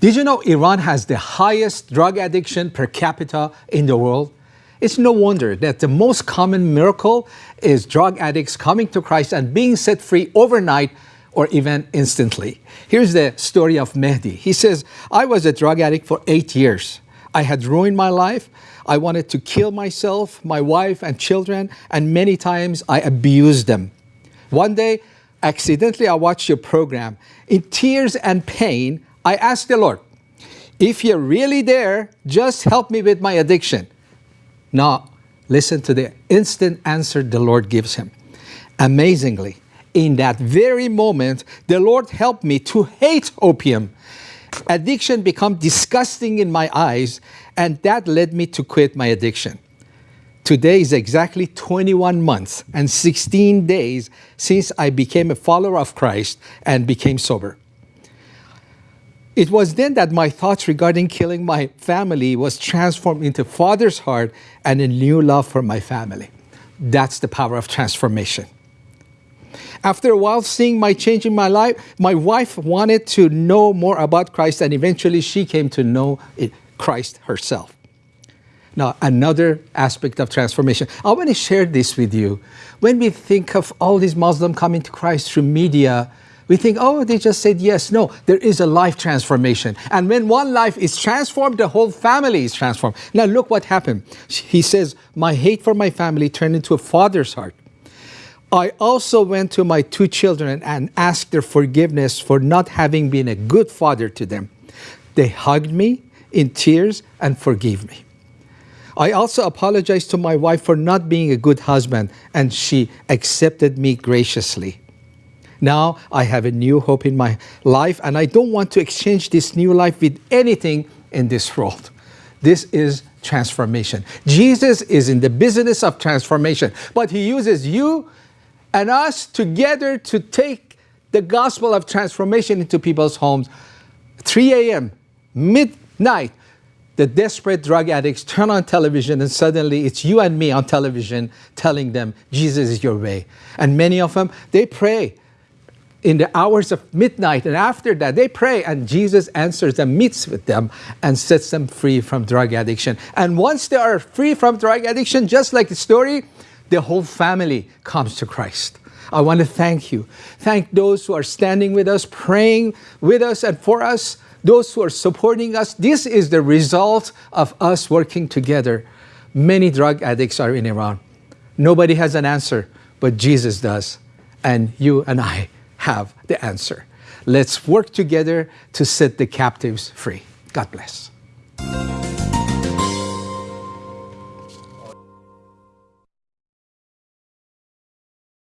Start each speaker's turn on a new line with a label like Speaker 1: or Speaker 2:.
Speaker 1: Did you know Iran has the highest drug addiction per capita in the world? It's no wonder that the most common miracle is drug addicts coming to Christ and being set free overnight or even instantly. Here's the story of Mehdi. He says, I was a drug addict for eight years. I had ruined my life. I wanted to kill myself, my wife, and children, and many times I abused them. One day, accidentally, I watched your program. In tears and pain, I asked the Lord, if you're really there, just help me with my addiction. Now, listen to the instant answer the Lord gives him. Amazingly, in that very moment, the Lord helped me to hate opium. Addiction became disgusting in my eyes, and that led me to quit my addiction. Today is exactly 21 months and 16 days since I became a follower of Christ and became sober. It was then that my thoughts regarding killing my family was transformed into Father's heart and a new love for my family. That's the power of transformation. After a while seeing my change in my life, my wife wanted to know more about Christ and eventually she came to know Christ herself. Now, another aspect of transformation. I want to share this with you. When we think of all these Muslims coming to Christ through media, we think, oh, they just said yes. No, there is a life transformation. And when one life is transformed, the whole family is transformed. Now look what happened. He says, my hate for my family turned into a father's heart. I also went to my two children and asked their forgiveness for not having been a good father to them. They hugged me in tears and forgave me. I also apologized to my wife for not being a good husband, and she accepted me graciously. Now I have a new hope in my life and I don't want to exchange this new life with anything in this world. This is transformation. Jesus is in the business of transformation, but he uses you and us together to take the gospel of transformation into people's homes. 3 a.m., midnight, the desperate drug addicts turn on television and suddenly it's you and me on television telling them Jesus is your way. And many of them, they pray in the hours of midnight and after that they pray and Jesus answers them, meets with them and sets them free from drug addiction. And once they are free from drug addiction, just like the story, the whole family comes to Christ. I want to thank you. Thank those who are standing with us, praying with us and for us, those who are supporting us. This is the result of us working together. Many drug addicts are in Iran. Nobody has an answer, but Jesus does. And you and I have the answer. Let's work together to set the captives free. God bless.